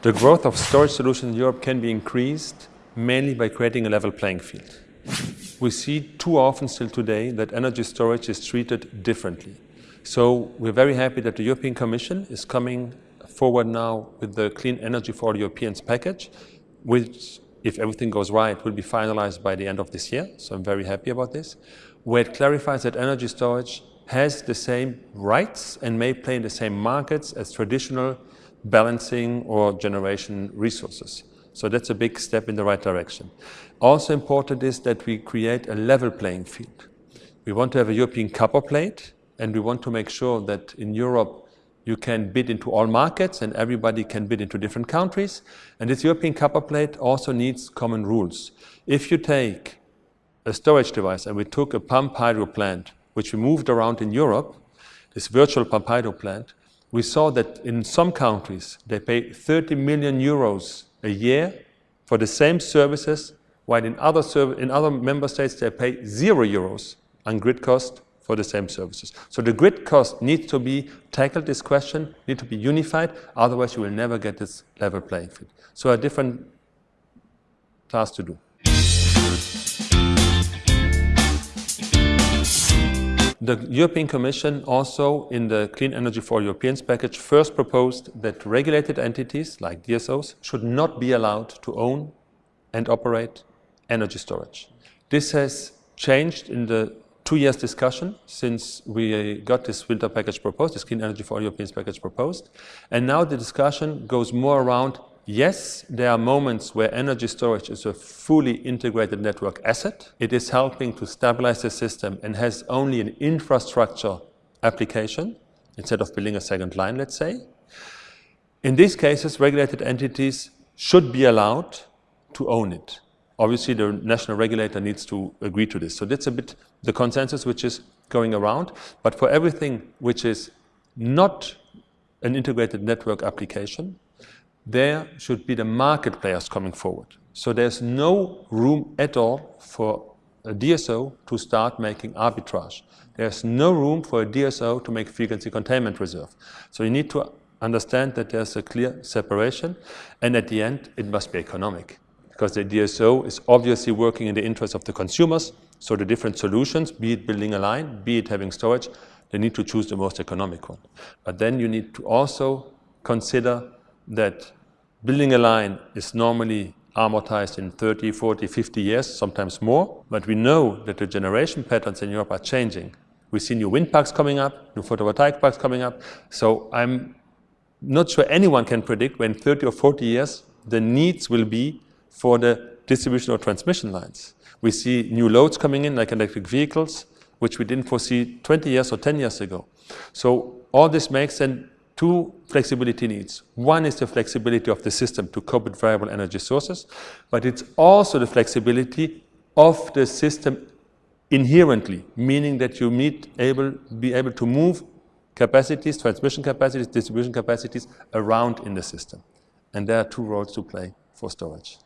The growth of storage solutions in Europe can be increased mainly by creating a level playing field. We see too often still today that energy storage is treated differently. So we're very happy that the European Commission is coming forward now with the Clean Energy for Europeans package, which, if everything goes right, will be finalized by the end of this year. So I'm very happy about this, where it clarifies that energy storage has the same rights and may play in the same markets as traditional balancing or generation resources. So that's a big step in the right direction. Also important is that we create a level playing field. We want to have a European copper plate, and we want to make sure that in Europe you can bid into all markets and everybody can bid into different countries. And this European copper plate also needs common rules. If you take a storage device, and we took a pump hydro plant, which we moved around in Europe, this virtual pump hydro plant, we saw that in some countries they pay 30 million euros a year for the same services, while in other, in other member states they pay zero euros on grid cost for the same services. So the grid cost needs to be tackled, this question, need to be unified, otherwise you will never get this level playing field. So a different task to do. The European Commission also in the Clean Energy for Europeans package first proposed that regulated entities like DSOs should not be allowed to own and operate energy storage. This has changed in the two years discussion since we got this winter package proposed, this Clean Energy for Europeans package proposed. And now the discussion goes more around, yes, there are moments where energy storage is a fully integrated network asset. It is helping to stabilize the system and has only an infrastructure application instead of building a second line, let's say. In these cases, regulated entities should be allowed to own it. Obviously, the national regulator needs to agree to this. So that's a bit the consensus which is going around. But for everything which is not an integrated network application, there should be the market players coming forward. So there's no room at all for a DSO to start making arbitrage. There's no room for a DSO to make frequency containment reserve. So you need to understand that there's a clear separation, and at the end, it must be economic because the DSO is obviously working in the interest of the consumers. So the different solutions, be it building a line, be it having storage, they need to choose the most economic one. But then you need to also consider that building a line is normally amortized in 30, 40, 50 years, sometimes more. But we know that the generation patterns in Europe are changing. We see new wind parks coming up, new photovoltaic parks coming up. So I'm not sure anyone can predict when 30 or 40 years the needs will be for the distribution or transmission lines. We see new loads coming in, like electric vehicles, which we didn't foresee 20 years or 10 years ago. So all this makes then two flexibility needs. One is the flexibility of the system to cope with variable energy sources, but it's also the flexibility of the system inherently, meaning that you need able, be able to move capacities, transmission capacities, distribution capacities around in the system. And there are two roles to play for storage.